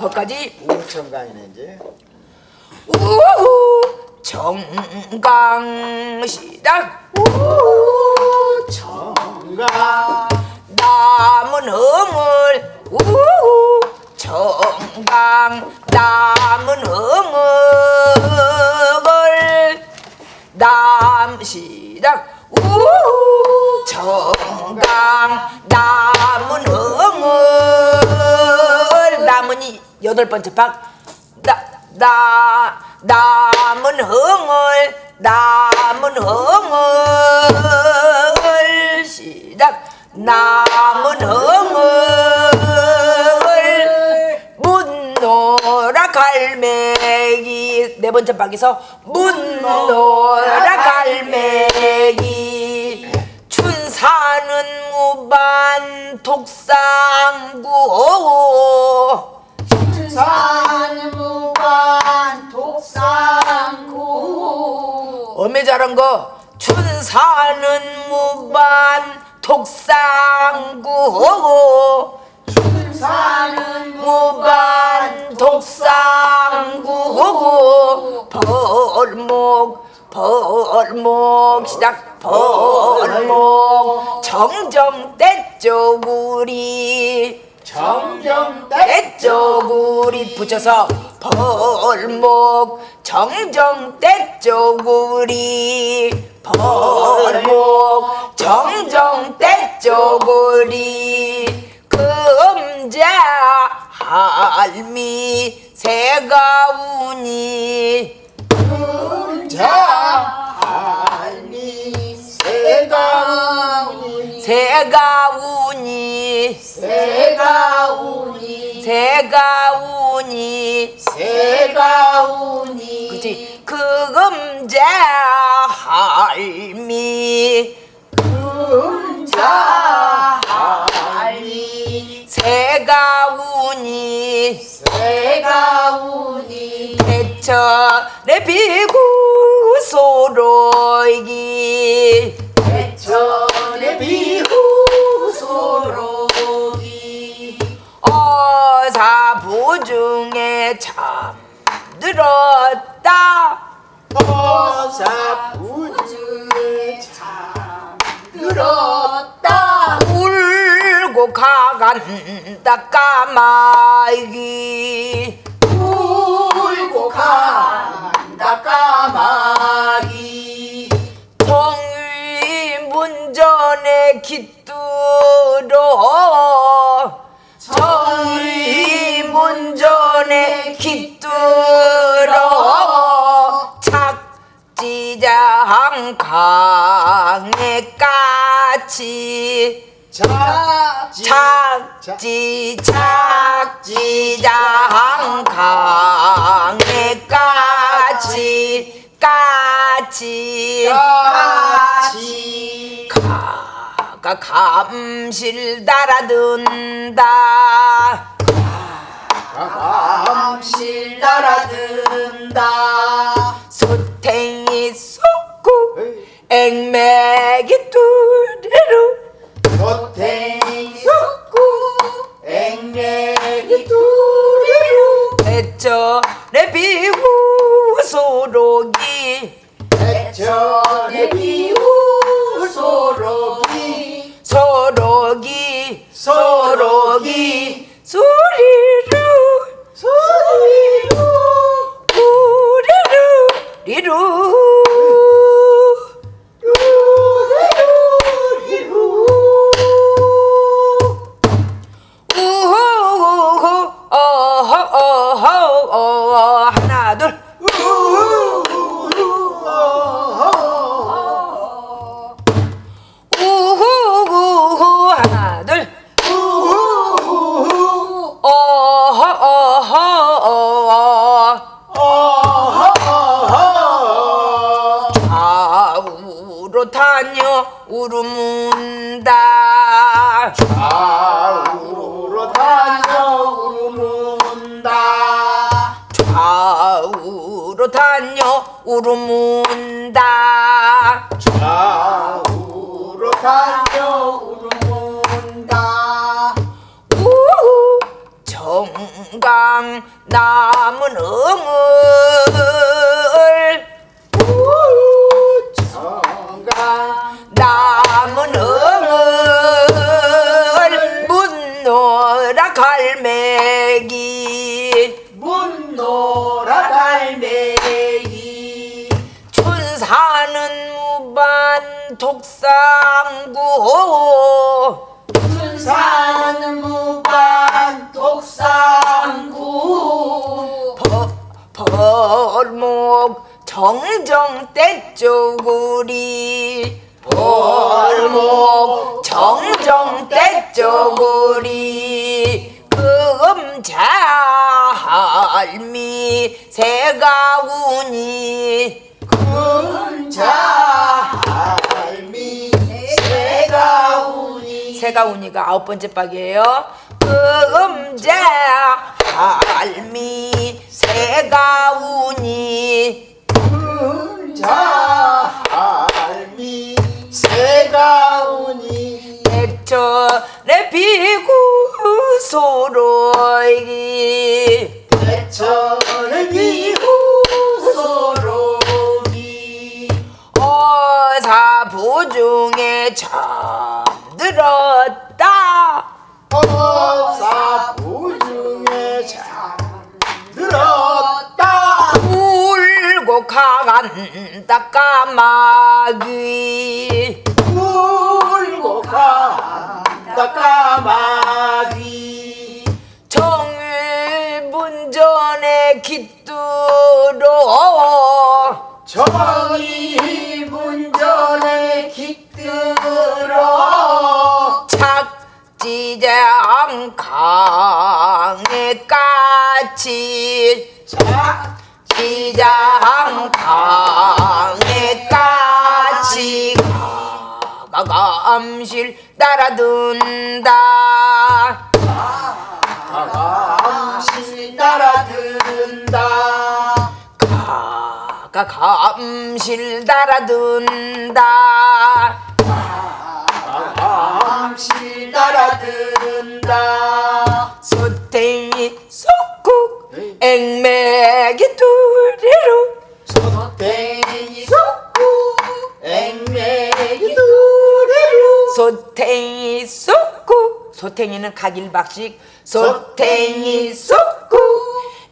거기까지. 우청강이네 이제. 우후. 정강 시작 우후. 청강. 남은 흥을 우후. 정강 남은 흥을 남 시작 우후. 정강 남은 흥을 여덟 번째 박 나, 나, 남은 흥을 남은 흥을. 시작. 남은 흥을. 문노라 갈매기. 네 번째 박에서 문노라 갈매기. 춘사는 무반 독상구 산무관 독상구 어메 잘한 거? 춘사는 무반 독상구 사는 무반 독상구 벌목 벌목 시작. 벌목. 정정 떼쪽우리 정정대 떼쪽우리 붙여서 벌목. 정정 떼쪽우리 벌목. 정정 떼쪽우리 금자 할미 새가우니. 자 알미 세강이 새가우니. 새가우니 새가 우니 새가 우니 그치? 그 금자 할미. 금자 할미. 새가 우니 새가 우니. 대처내 비구 소로이기. 대천의 비후 소록 잠들었다. 우주 우주에 참 들었다. 울고 가간다 까마귀. 울고 간다 까마귀. 정위 문전에 깃들어 작지 착지 착지장 강에 까치 까치 까치 가가 감실 따라든다. 암실 따라든다. 소탱이 솟고 앵맥이 뚜리루 겉탱이 솟고 앵내기 두리루 대전에 비후 소록이 대천의 비후 소록이 소록이 소록이 다녀 울음운다. 좌우로 다녀 울음운다. 좌우로 다녀 울음운다. 좌우로 다녀 울음운다. 우후 정강 남은 응은 독상구. 사는 무반 독상구. 버- 벌목 정정 떼쪽우리. 벌목 정정 떼쪽우리. 금자할미 새가우니. 금자 새가우니 새가 우니가 아홉 번째 박이에요. 금자할미 새가 우니. 금자할미 새가우니. 백천에 비구 소로이 대천의 비후 소록이 어사부중에 잠들었다. 어사 부 중에 잠들었다. 울고 간다 까마귀. 울고 간다 까마귀. 정일분전에 깃들어. 정의 문전에 깃들어 까치 시장 강에 까치 가감실 따라든다. 감실 따라든다. 가감실 따라든다. 감실 따라든다 앵매기 두리로. 소탱이 속구 앵매기 두리로. 소탱이 속국 소탱이는 각일박식. 소탱이 속국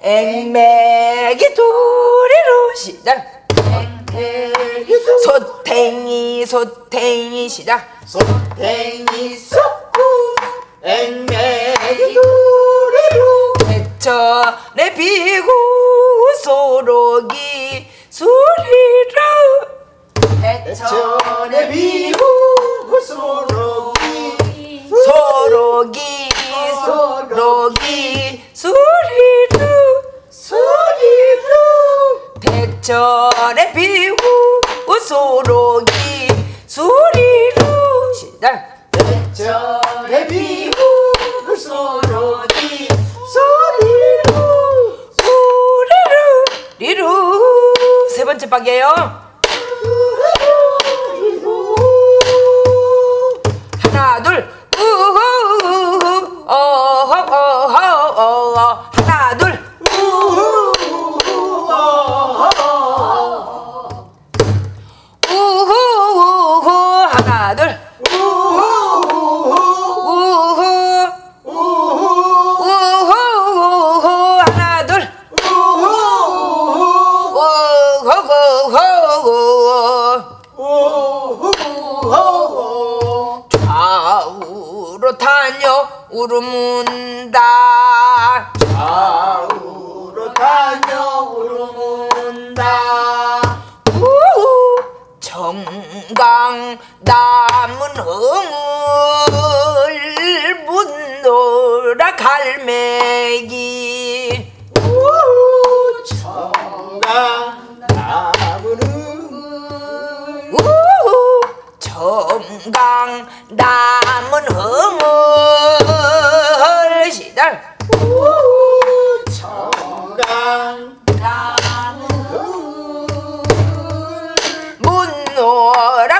앵매기 두리로. 시작. 소. 소탱이 소탱이 시작. 소탱이 속구 앵매기 두리로. 대천에 비구 소록이 소리로 대천의 비후 소록이 소록이 소록이 소리로 소리로 대천에 비구 소록이 소리로 시작 박이에요. 하나 둘. 하나 둘. 하나 둘 정강 남은 흥을 문노라 갈매기. 정강 나무는 우후 정강 남은 흥을. 시달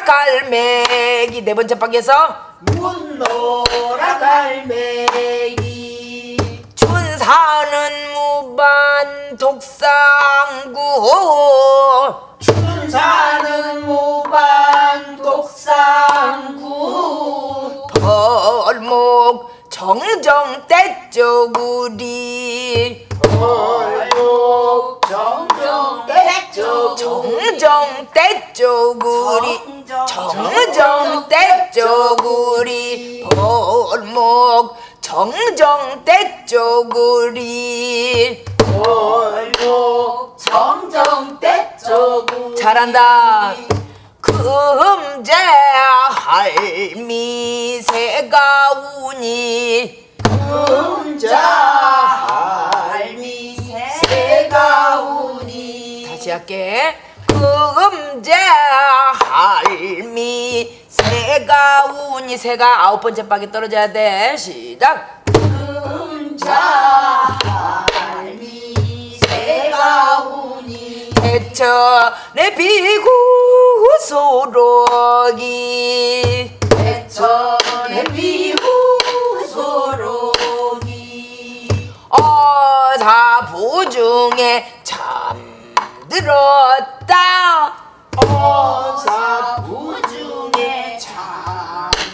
갈매기. 네 번째 박에서 문노라 갈매기. 춘사는 무반 독상구 춘사는 무반 독상구. 벌목 정정 떼쪼구리 얼목 정정 떼쪽. 정정 떼쪼구리 정정 떼쪼구리 벌목. 정정 떼쪼구리. 얼목 정정 떼쪽 잘한다. 금제 할미 새가 우니. 금자 시 할게 금제 할미. 새가 우니 새가 아홉 번째 박에 떨어져야 돼. 시작. 금자 할미. 새가 우니 대천에 비구 소록이 대천의 비후 소록이 어사부 중에 잠 들었다. 어사부 중에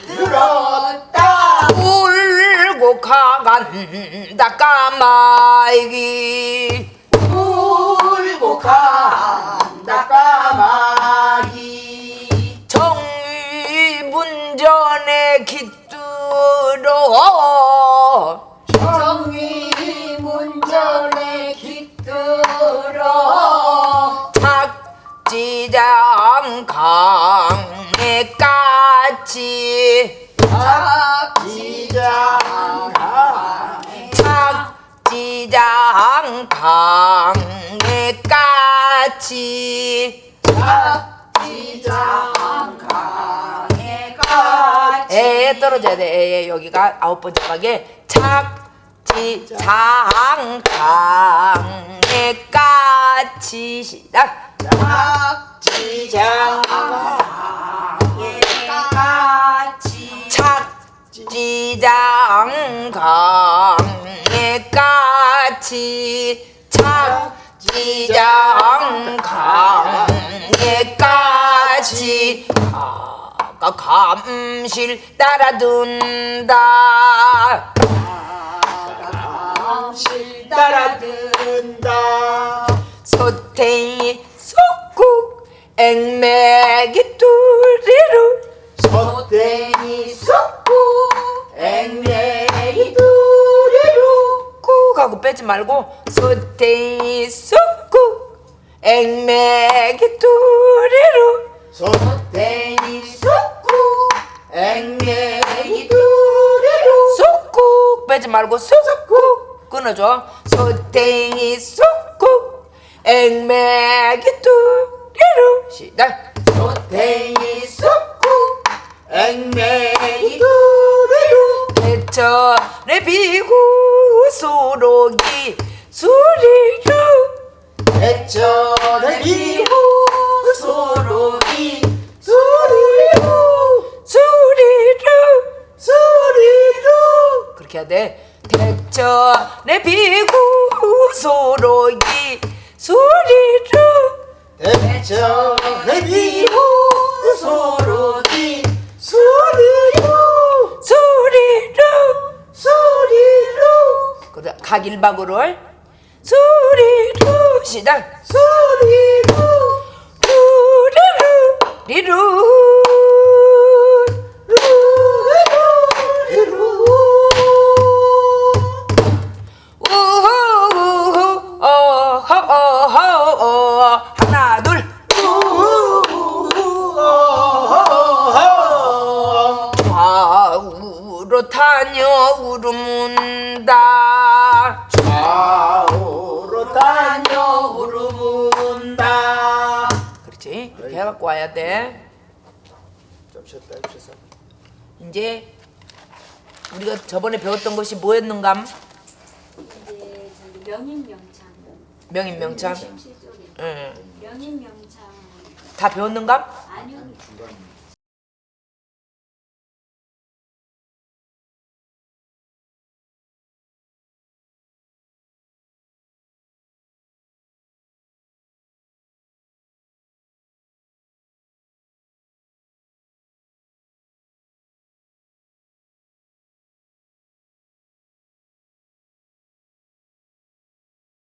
잠들었다. 울고 가간다 까마귀 울고 간다 까마귀 정의문전에 깃들어 지장 강에 까치 지장가 착지장 강에 까치 에 떨어져야 돼. 에, 에, 여기가 아홉 번째 박에 착지장 강에 까치 시작. 지장강에 같이 착지장 강에 까치 착지장 강에 까치 아까 감실 따라둔다 감실 따라 든다 소탱이 앵매기 뚜리루. 소땡이 쏟고 앵매이 두리루. 꾹 하고 빼지 말고 소탱이 속국 앵매기 뚜리루. 소땡이 쏟고 앵매이 두리루. 속국 빼지 말고 속국 끊어줘. 소탱이 속국 앵매기 뚜 리루 시작. 소땡이 쏟고 앵매이 두리루 대천에 비구 소록이 수리루 대천의 비후 소록이 소리루 수리루 소리루 그렇게 해야 돼. 대천에 비구 소록이 수리루 대천의 비후 소록이 소리루 수리루 소리루 그다 각 일박으로 수리루 시작. 소리루 루루루 리루 이제 우리가 저번에 배웠던 것이 뭐였는감? 이제 저기 명인명창? 명인명창 응. 명인명창. 다 배웠는감? 아니요